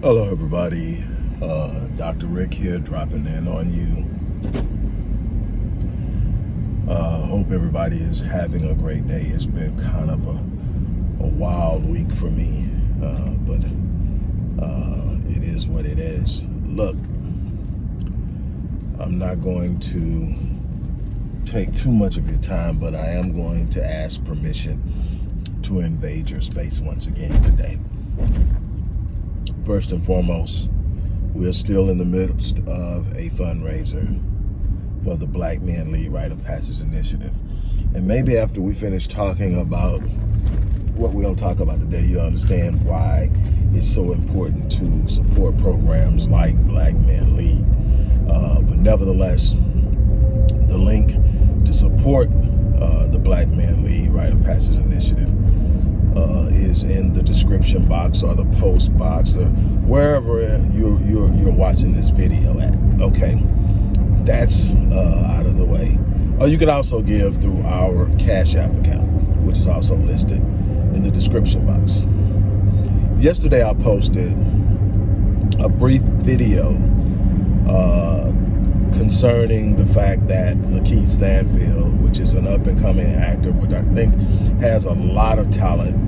Hello, everybody. Uh, Dr. Rick here, dropping in on you. Uh, hope everybody is having a great day. It's been kind of a, a wild week for me, uh, but uh, it is what it is. Look, I'm not going to take too much of your time, but I am going to ask permission to invade your space once again today first and foremost, we're still in the midst of a fundraiser for the Black Men Lead Rite of Passage Initiative. And maybe after we finish talking about what we're to talk about today, you'll understand why it's so important to support programs like Black Men Lead. Uh, but nevertheless, the link to support uh, the Black Men Lead Rite of Passage Initiative uh, is in the description box or the post box or wherever you're, you're, you're watching this video at. Okay, that's uh, out of the way. Or you can also give through our Cash App account, which is also listed in the description box. Yesterday I posted a brief video uh, concerning the fact that Lakeith Stanfield, which is an up-and-coming actor, which I think has a lot of talent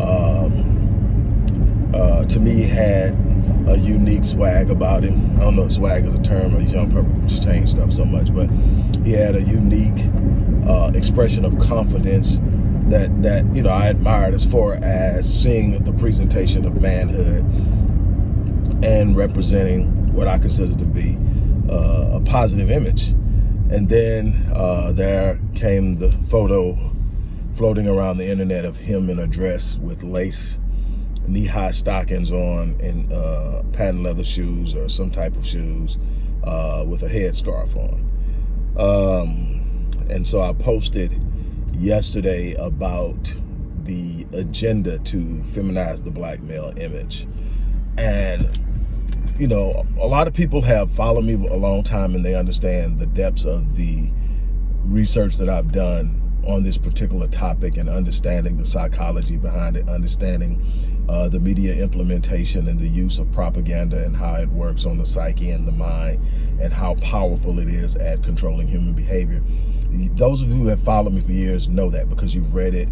um, uh, to me had a unique swag about him. I don't know if swag is a term, these young people just change stuff so much, but he had a unique uh, expression of confidence that, that, you know, I admired as far as seeing the presentation of manhood and representing what I consider to be uh, a positive image. And then uh, there came the photo floating around the internet of him in a dress with lace knee-high stockings on and uh, patent leather shoes or some type of shoes uh, with a headscarf on. Um, and so I posted yesterday about the agenda to feminize the black male image. And, you know, a lot of people have followed me a long time and they understand the depths of the research that I've done on this particular topic and understanding the psychology behind it, understanding uh, the media implementation and the use of propaganda and how it works on the psyche and the mind and how powerful it is at controlling human behavior. Those of you who have followed me for years know that because you've read it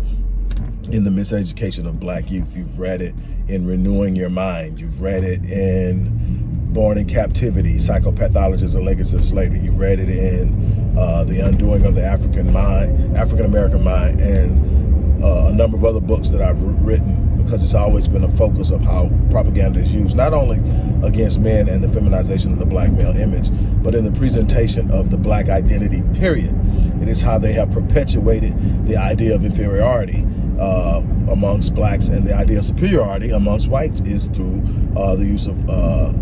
in the miseducation of black youth. You've read it in Renewing Your Mind. You've read it in Born in Captivity, Psychopathology as a Legacy of Slavery. You've read it in uh, The Undoing of the African Mind, African American Mind, and uh, a number of other books that I've written because it's always been a focus of how propaganda is used, not only against men and the feminization of the black male image, but in the presentation of the black identity, period. It is how they have perpetuated the idea of inferiority uh, amongst blacks and the idea of superiority amongst whites is through uh, the use of uh,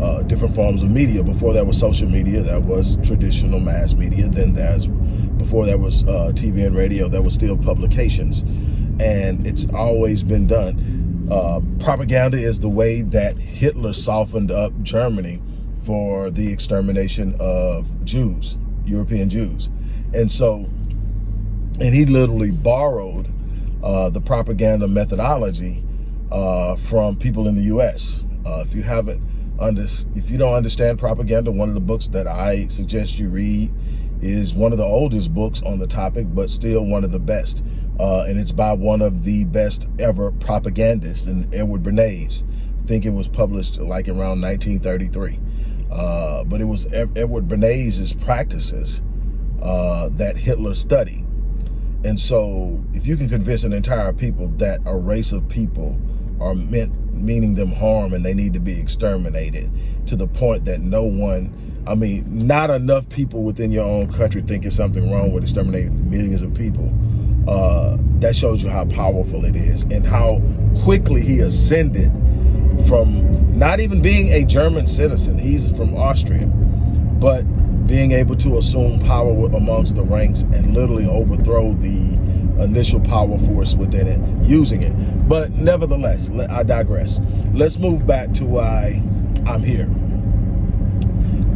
uh, different forms of media. Before that was social media, that was traditional mass media. Then there's, before that was uh, TV and radio, that was still publications. And it's always been done. Uh, propaganda is the way that Hitler softened up Germany for the extermination of Jews, European Jews. And so, and he literally borrowed uh, the propaganda methodology uh, from people in the U.S. Uh, if you haven't under, if you don't understand propaganda, one of the books that I suggest you read is one of the oldest books on the topic, but still one of the best. Uh, and it's by one of the best ever propagandists, and Edward Bernays. I think it was published like around 1933. Uh, but it was Edward Bernays' practices uh, that Hitler studied. And so if you can convince an entire people that a race of people are meant meaning them harm and they need to be exterminated to the point that no one, I mean, not enough people within your own country think it's something wrong with exterminating millions of people. Uh, that shows you how powerful it is and how quickly he ascended from not even being a German citizen, he's from Austria, but being able to assume power amongst the ranks and literally overthrow the initial power force within it, using it. But nevertheless, I digress. Let's move back to why I'm here.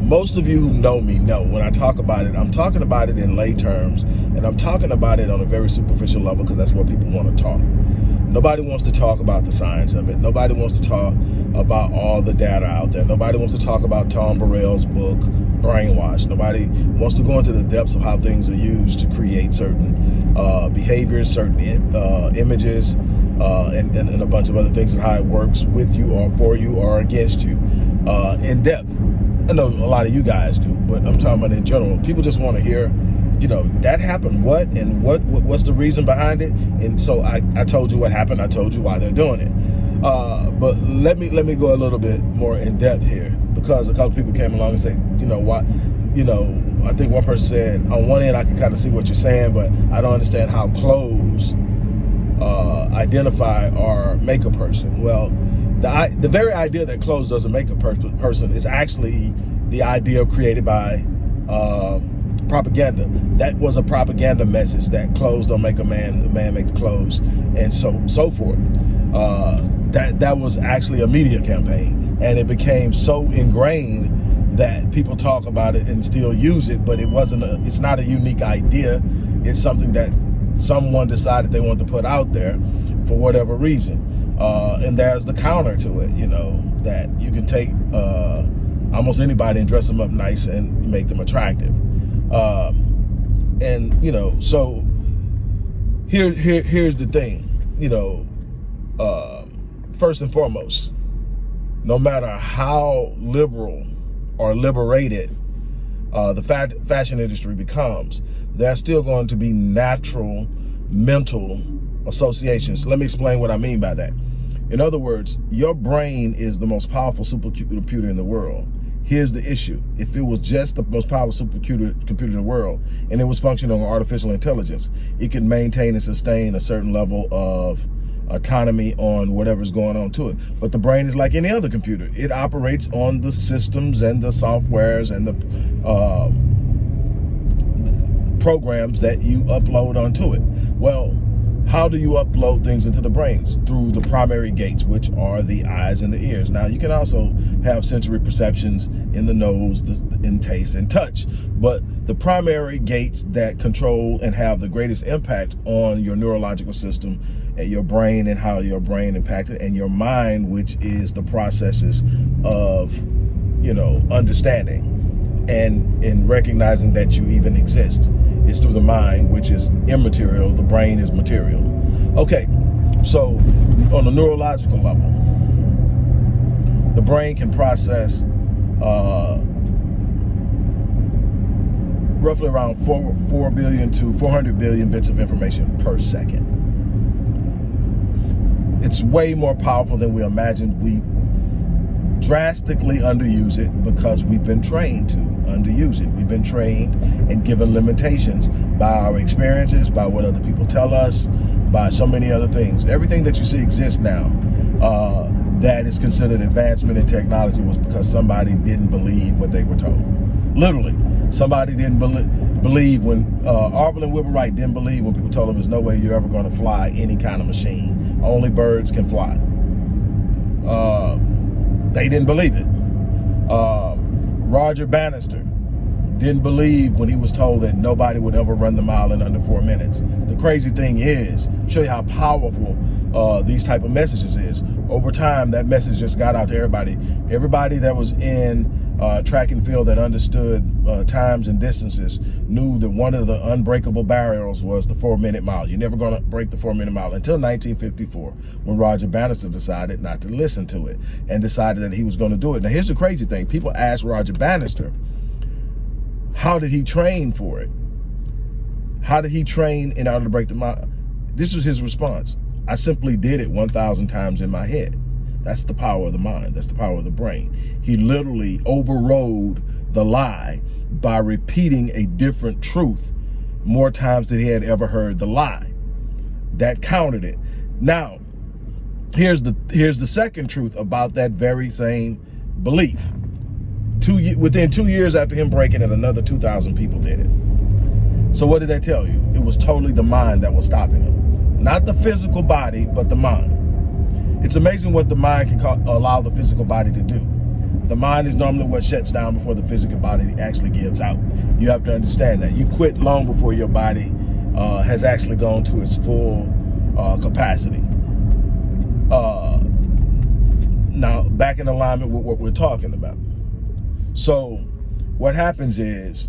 Most of you who know me know when I talk about it, I'm talking about it in lay terms, and I'm talking about it on a very superficial level because that's what people want to talk. Nobody wants to talk about the science of it. Nobody wants to talk about all the data out there. Nobody wants to talk about Tom Burrell's book, Brainwash. Nobody wants to go into the depths of how things are used to create certain uh, behaviors, certain uh, images, uh, and, and, and, a bunch of other things and how it works with you or for you or against you uh, in depth. I know a lot of you guys do, but I'm talking about in general. People just want to hear you know, that happened, what, and what, what, what's the reason behind it? And so I, I told you what happened, I told you why they're doing it. Uh, but let me let me go a little bit more in depth here because a couple people came along and said, you know, why, you know, I think one person said, on one end I can kind of see what you're saying, but I don't understand how clothes uh, identify or make a person. Well, the, the very idea that clothes doesn't make a per person is actually the idea created by uh, propaganda. That was a propaganda message that clothes don't make a man, the man make the clothes, and so so forth. Uh, that that was actually a media campaign, and it became so ingrained that people talk about it and still use it, but it wasn't a, it's not a unique idea. It's something that someone decided they want to put out there for whatever reason. Uh, and there's the counter to it, you know, that you can take uh, almost anybody and dress them up nice and make them attractive. Um, and you know, so here, here, here's the thing. You know, uh, first and foremost, no matter how liberal or liberated uh, the fa fashion industry becomes, there's still going to be natural mental associations. Let me explain what I mean by that. In other words, your brain is the most powerful supercomputer in the world. Here's the issue. If it was just the most powerful supercomputer computer in the world and it was functioning on artificial intelligence, it could maintain and sustain a certain level of autonomy on whatever's going on to it. But the brain is like any other computer. It operates on the systems and the softwares and the uh, programs that you upload onto it. Well, how do you upload things into the brains? Through the primary gates, which are the eyes and the ears. Now, you can also have sensory perceptions in the nose, in taste and touch. But the primary gates that control and have the greatest impact on your neurological system and your brain and how your brain impacted and your mind, which is the processes of, you know, understanding and in recognizing that you even exist is through the mind, which is immaterial. The brain is material. Okay, so on a neurological level, the brain can process uh, roughly around 4, 4 billion to 400 billion bits of information per second. It's way more powerful than we imagined. We drastically underuse it because we've been trained to underuse it. We've been trained and given limitations by our experiences, by what other people tell us, by so many other things. Everything that you see exists now uh, that is considered advancement in technology was because somebody didn't believe what they were told. Literally, somebody didn't be believe when uh, Orville and Wilbur Wright didn't believe when people told them there's no way you're ever going to fly any kind of machine. Only birds can fly. Uh, they didn't believe it. Uh, Roger Bannister didn't believe when he was told that nobody would ever run the mile in under four minutes. The crazy thing is, show you how powerful uh, these type of messages is. Over time, that message just got out to everybody. Everybody that was in uh, track and field that understood uh, times and distances knew that one of the unbreakable barriers was the four minute mile. You're never going to break the four minute mile until 1954 when Roger Bannister decided not to listen to it and decided that he was going to do it. Now, here's the crazy thing. People ask Roger Bannister, how did he train for it? How did he train in order to break the mile? This was his response. I simply did it 1,000 times in my head. That's the power of the mind. That's the power of the brain. He literally overrode the lie by repeating a different truth more times than he had ever heard the lie. That countered it. Now, here's the here's the second truth about that very same belief. Two within two years after him breaking it, another 2,000 people did it. So what did that tell you? It was totally the mind that was stopping him. Not the physical body, but the mind. It's amazing what the mind can allow the physical body to do. The mind is normally what shuts down before the physical body actually gives out. You have to understand that. You quit long before your body uh, has actually gone to its full uh, capacity. Uh, now, back in alignment with what we're talking about. So what happens is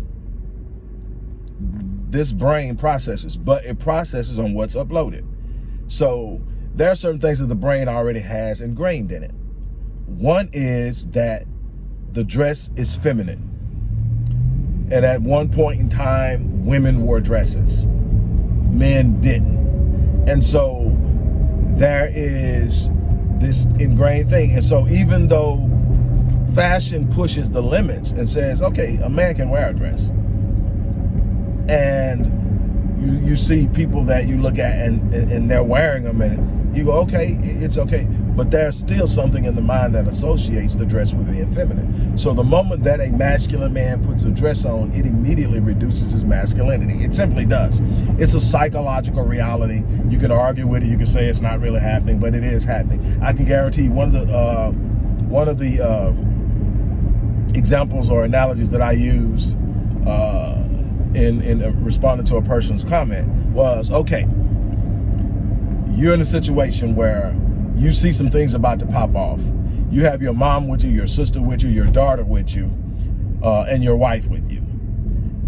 this brain processes, but it processes on what's uploaded. So there are certain things that the brain already has ingrained in it. One is that the dress is feminine. And at one point in time, women wore dresses. Men didn't. And so there is this ingrained thing. And so even though fashion pushes the limits and says, okay, a man can wear a dress. And you, you see people that you look at and, and they're wearing them and you go, okay, it's okay. But there's still something in the mind that associates the dress with being feminine. So the moment that a masculine man puts a dress on, it immediately reduces his masculinity. It simply does. It's a psychological reality. You can argue with it. You can say it's not really happening, but it is happening. I can guarantee one of the uh, one of the uh, examples or analogies that I used uh, in in responding to a person's comment was okay. You're in a situation where you see some things about to pop off. You have your mom with you, your sister with you, your daughter with you, uh, and your wife with you.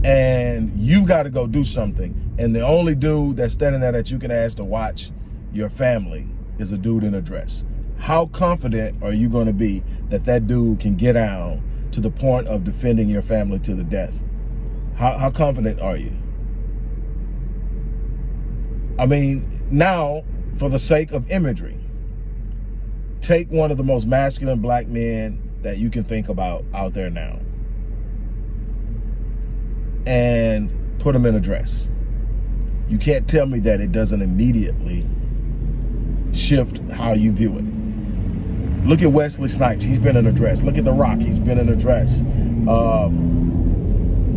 And you've got to go do something. And the only dude that's standing there that you can ask to watch your family is a dude in a dress. How confident are you going to be that that dude can get out to the point of defending your family to the death? How, how confident are you? I mean, now, for the sake of imagery, take one of the most masculine black men that you can think about out there now and put him in a dress. You can't tell me that it doesn't immediately shift how you view it. Look at Wesley Snipes. He's been in a dress. Look at The Rock. He's been in a dress. Um,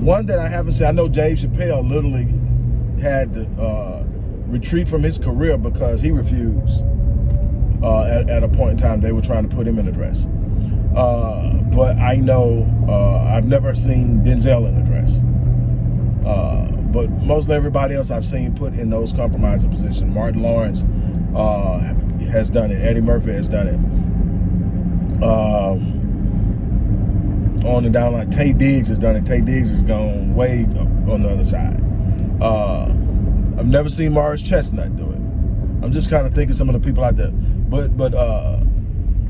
one that I haven't seen, I know Dave Chappelle literally had to uh, retreat from his career because he refused uh, at, at, a point in time they were trying to put him in a dress. Uh, but I know uh, I've never seen Denzel in a dress. Uh, but mostly everybody else I've seen put in those compromising positions. Martin Lawrence uh, has done it. Eddie Murphy has done it. Um, on and down like Taye Diggs has done it. Taye Diggs has gone way on the other side. Uh, I've never seen Morris Chestnut do it. I'm just kind of thinking some of the people out there. But but uh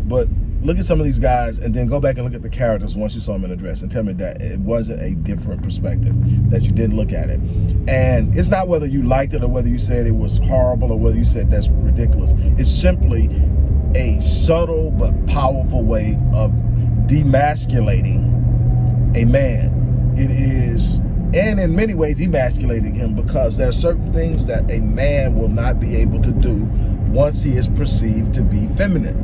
but look at some of these guys and then go back and look at the characters once you saw them in a dress and tell me that it wasn't a different perspective, that you didn't look at it. And it's not whether you liked it or whether you said it was horrible or whether you said that's ridiculous. It's simply a subtle but powerful way of demasculating a man. It is, and in many ways emasculating him because there are certain things that a man will not be able to do once he is perceived to be feminine.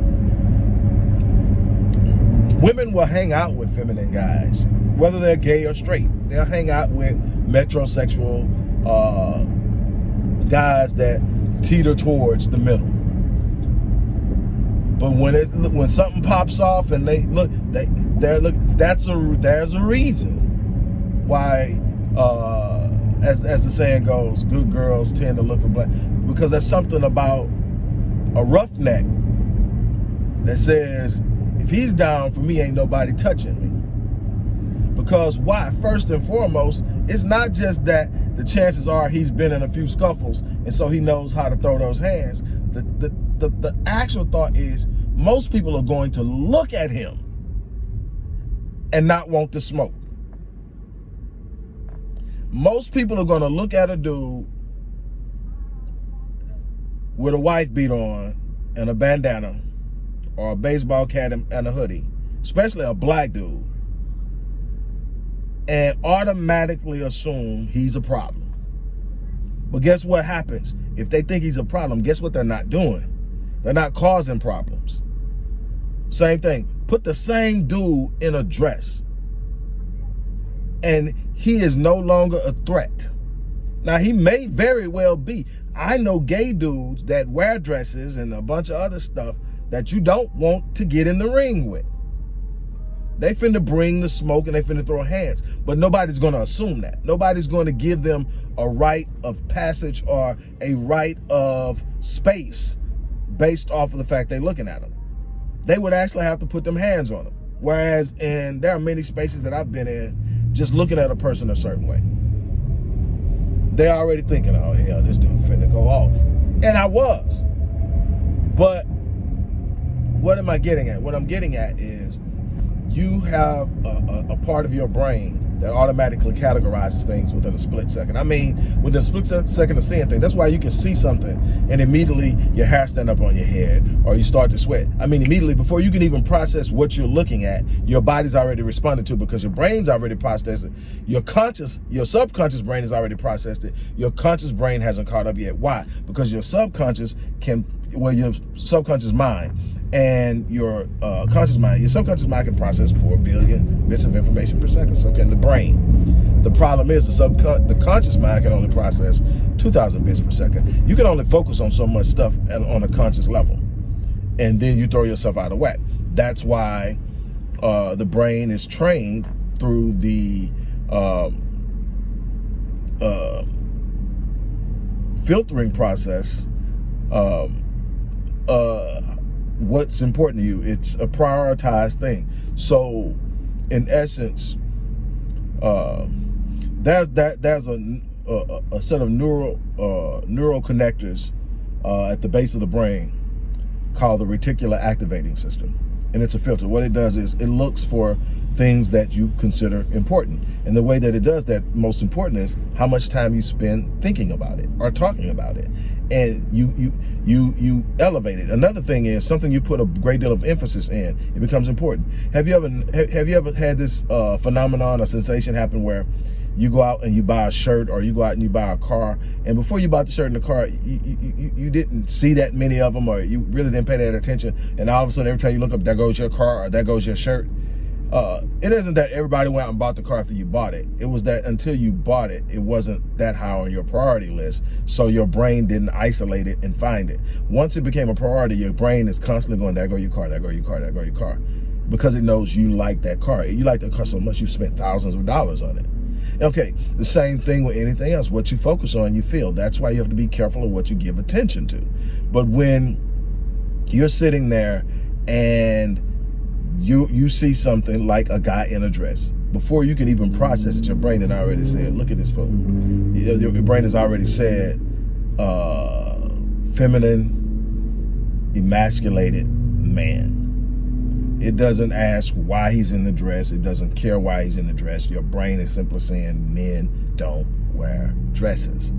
Women will hang out with feminine guys, whether they're gay or straight. They'll hang out with metrosexual uh, guys that teeter towards the middle. But when it when something pops off and they look, they they look. That's a there's a reason why, uh, as as the saying goes, good girls tend to look for black because there's something about a roughneck that says, if he's down for me, ain't nobody touching me. Because why? First and foremost, it's not just that the chances are he's been in a few scuffles and so he knows how to throw those hands. The, the, the, the actual thought is most people are going to look at him and not want to smoke. Most people are going to look at a dude with a wife beat on and a bandana or a baseball cap and a hoodie, especially a black dude, and automatically assume he's a problem. But guess what happens? If they think he's a problem, guess what they're not doing? They're not causing problems. Same thing. Put the same dude in a dress. And he is no longer a threat. Now, he may very well be. I know gay dudes that wear dresses and a bunch of other stuff that you don't want to get in the ring with. They finna bring the smoke and they finna throw hands. But nobody's gonna assume that. Nobody's gonna give them a right of passage or a right of space based off of the fact they're looking at them. they would actually have to put them hands on them. Whereas, and there are many spaces that I've been in, just looking at a person a certain way. They're already thinking, oh, hell, this dude finna go off. And I was. But what am I getting at? What I'm getting at is you have a, a, a part of your brain that automatically categorizes things within a split second. I mean, within a split second of seeing things. That's why you can see something and immediately your hair stand up on your head or you start to sweat. I mean, immediately before you can even process what you're looking at, your body's already responded to because your brain's already processed it. Your conscious, your subconscious brain has already processed it. Your conscious brain hasn't caught up yet. Why? Because your subconscious can, well, your subconscious mind and your uh, conscious mind, your subconscious mind can process 4 billion bits of information per second, so can the brain. The problem is the subcon the conscious mind can only process 2,000 bits per second. You can only focus on so much stuff on a conscious level, and then you throw yourself out of whack. That's why uh, the brain is trained through the um, uh, filtering process um, uh, what's important to you. It's a prioritized thing. So in essence, uh, there's that there's a, a, a set of neural uh, neural connectors uh, at the base of the brain called the reticular activating system and it's a filter. What it does is it looks for things that you consider important. And the way that it does that most important is how much time you spend thinking about it or talking about it. And you you you you elevate it. Another thing is something you put a great deal of emphasis in, it becomes important. Have you ever have you ever had this uh, phenomenon or sensation happen where you go out and you buy a shirt or you go out and you buy a car. And before you bought the shirt in the car you, you, you, didn't see that many of them or you really didn't pay that attention. And all of a sudden every time you look up there goes your car or there goes your shirt uh, it isn't that everybody went out and bought the car after you bought it. It was that until you bought it it wasn't that high on your priority list. So your brain didn't isolate it and find it. Once it became a priority your brain is constantly going there go your car there go your car there go your car because it knows you like that car. You like that car so much you spent thousands of dollars on it Okay, the same thing with anything else. What you focus on, you feel. That's why you have to be careful of what you give attention to. But when you're sitting there and you you see something like a guy in a dress, before you can even process it, your brain had already said, look at this photo. Your, brain has already said, uh, feminine, emasculated man. It doesn't ask why he's in the dress. It doesn't care why he's in the dress. Your brain is simply saying men don't wear dresses.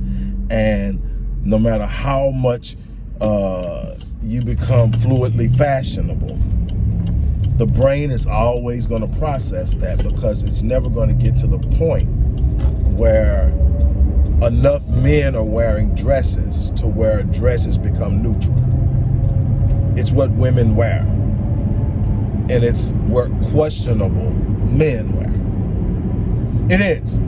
And no matter how much uh, you become fluidly fashionable, the brain is always going to process that because it's never going to get to the point where enough men are wearing dresses to where dresses become neutral. It's what women wear and it's where questionable men wear. It is.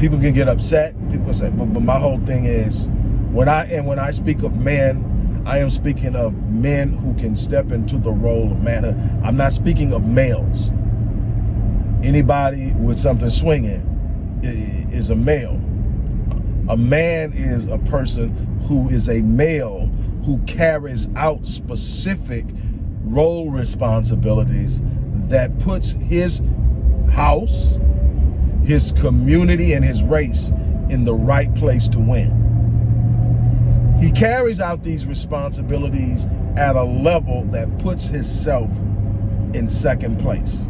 People can get upset. People say, but, but my whole thing is, when I and when I speak of men, I am speaking of men who can step into the role of manhood. I'm not speaking of males. Anybody with something swinging is a male. A man is a person who is a male who carries out specific role responsibilities that puts his house, his community, and his race in the right place to win. He carries out these responsibilities at a level that puts himself in second place.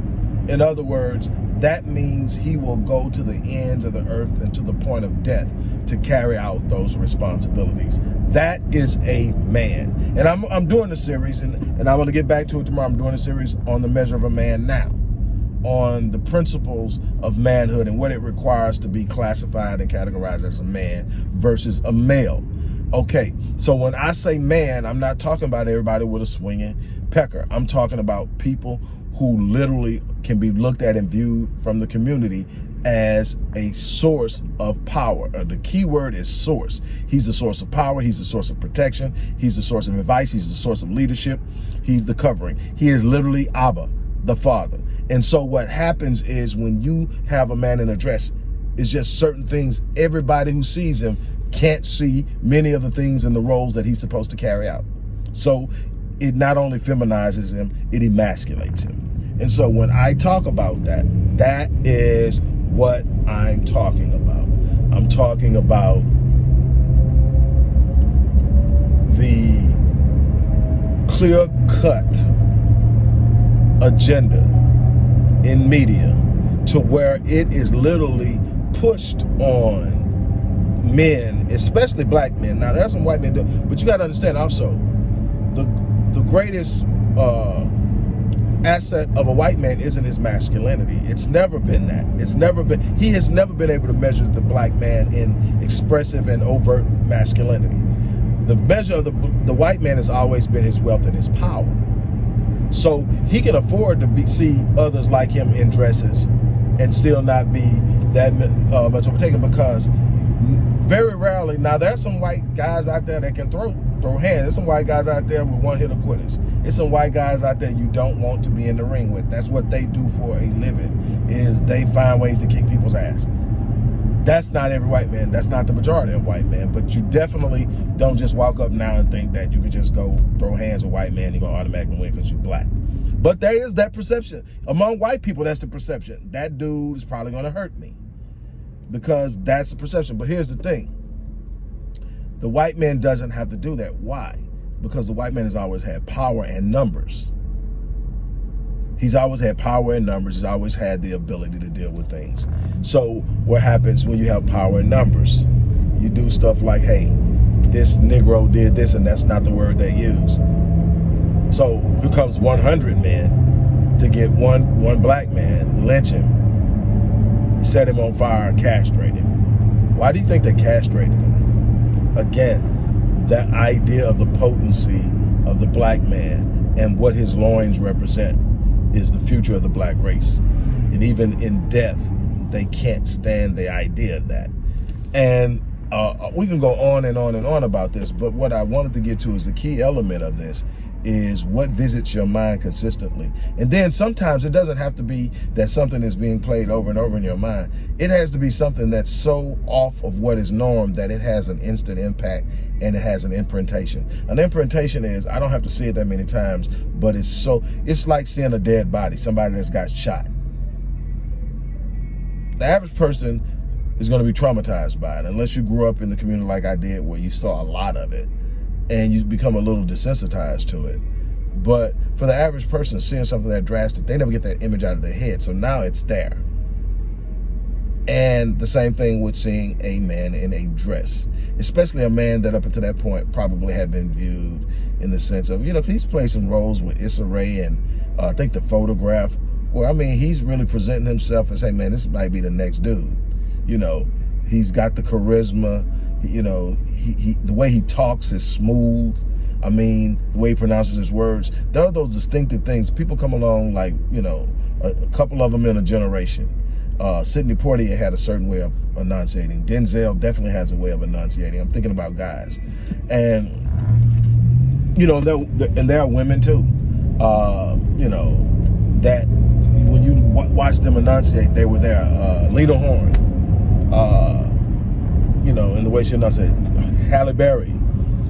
In other words, that means he will go to the ends of the earth and to the point of death to carry out those responsibilities. That is a man. And I'm, I'm doing a series, and, and I'm going to get back to it tomorrow. I'm doing a series on the measure of a man now, on the principles of manhood and what it requires to be classified and categorized as a man versus a male. Okay, so when I say man, I'm not talking about everybody with a swinging pecker. I'm talking about people who literally can be looked at and viewed from the community as a source of power. Uh, the key word is source. He's the source of power. He's the source of protection. He's the source of advice. He's the source of leadership. He's the covering. He is literally Abba, the father. And so what happens is when you have a man in a dress, it's just certain things everybody who sees him can't see many of the things and the roles that he's supposed to carry out. So it not only feminizes him, it emasculates him. And so when I talk about that, that is what I'm talking about. I'm talking about the clear-cut agenda in media to where it is literally pushed on men, especially black men. Now, there's some white men, but you got to understand also, the the greatest uh, asset of a white man isn't his masculinity. It's never been that. It's never been, he has never been able to measure the black man in expressive and overt masculinity. The measure of the, the white man has always been his wealth and his power. So he can afford to be, see others like him in dresses and still not be that uh, much overtaken because very rarely, now there's some white guys out there that can throw throw hands. There's some white guys out there with one hit of quitters. There's some white guys out there you don't want to be in the ring with. That's what they do for a living, is they find ways to kick people's ass. That's not every white man. That's not the majority of white men. But you definitely don't just walk up now and think that you could just go throw hands with white man, you're going to automatically win because you're black. But there is that perception. Among white people, that's the perception. That dude is probably going to hurt me because that's the perception. But here's the thing. The white man doesn't have to do that. Why? Because the white man has always had power and numbers. He's always had power and numbers. He's always had the ability to deal with things. So what happens when you have power and numbers? You do stuff like, hey, this Negro did this, and that's not the word they use. So here comes 100 men to get one, one black man, lynch him, set him on fire, castrate him. Why do you think they castrated him? Again, that idea of the potency of the black man and what his loins represent is the future of the black race. And even in death, they can't stand the idea of that. And uh, we can go on and on and on about this, but what I wanted to get to is the key element of this is what visits your mind consistently. And then sometimes it doesn't have to be that something is being played over and over in your mind. It has to be something that's so off of what is norm that it has an instant impact and it has an imprintation. An imprintation is, I don't have to see it that many times, but it's so, it's like seeing a dead body, somebody that's got shot. The average person is going to be traumatized by it unless you grew up in the community like I did where you saw a lot of it and you become a little desensitized to it. But for the average person seeing something that drastic, they never get that image out of their head. So now it's there. And the same thing with seeing a man in a dress, especially a man that up until that point probably had been viewed in the sense of, you know, he's played some roles with Issa Rae and uh, I think the photograph, where I mean, he's really presenting himself as, hey man, this might be the next dude. You know, he's got the charisma, you know, he, he, the way he talks is smooth. I mean, the way he pronounces his words. There are those distinctive things. People come along like, you know, a, a couple of them in a generation. Uh, Sidney Poitier had a certain way of enunciating. Denzel definitely has a way of enunciating. I'm thinking about guys. And, you know, and there are women too. Uh, you know, that when you watch them enunciate, they were there. Uh, Lena Horne. Uh, you know, in the way she not say Halle Berry.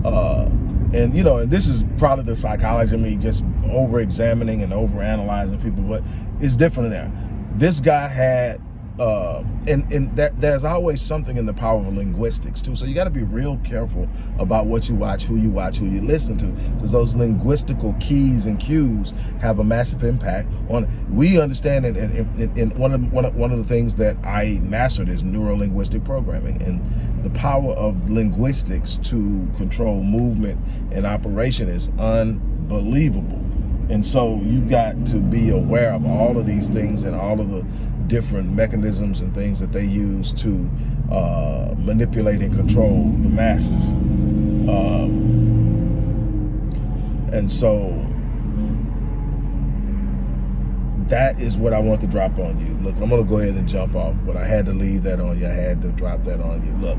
Uh, and, you know, and this is probably the psychology of me just over-examining and over-analyzing people, but it's different there. This guy had uh, and and that there's always something in the power of linguistics too. So you got to be real careful about what you watch, who you watch, who you listen to, because those linguistical keys and cues have a massive impact on. We understand, and, and, one of one of, one of the things that I mastered is neurolinguistic programming, and the power of linguistics to control movement and operation is unbelievable. And so you got to be aware of all of these things and all of the different mechanisms and things that they use to uh, manipulate and control the masses. Um, and so that is what I want to drop on you. Look, I'm going to go ahead and jump off, but I had to leave that on you. I had to drop that on you. Look,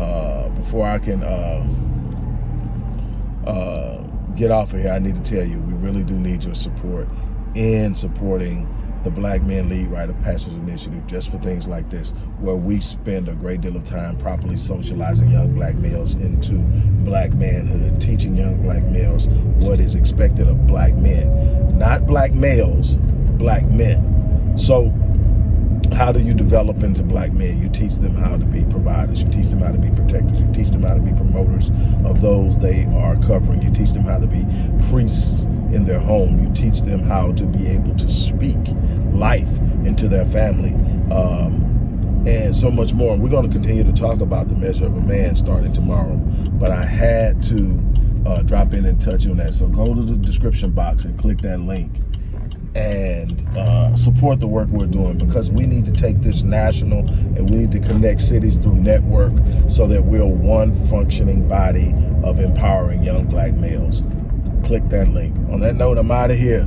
uh, before I can uh, uh, get off of here, I need to tell you, we really do need your support in supporting the Black Men Lead Rite of Passage Initiative just for things like this, where we spend a great deal of time properly socializing young black males into black manhood, teaching young black males what is expected of black men. Not black males, black men. So how do you develop into black men? You teach them how to be providers. You teach them how to be protectors. You teach them how to be promoters of those they are covering. You teach them how to be priests in their home. You teach them how to be able to speak life into their family. Um, and so much more. We're going to continue to talk about the measure of a man starting tomorrow. But I had to uh, drop in and touch on that. So go to the description box and click that link and uh, support the work we're doing because we need to take this national and we need to connect cities through network so that we're one functioning body of empowering young black males. Click that link. On that note, I'm out of here.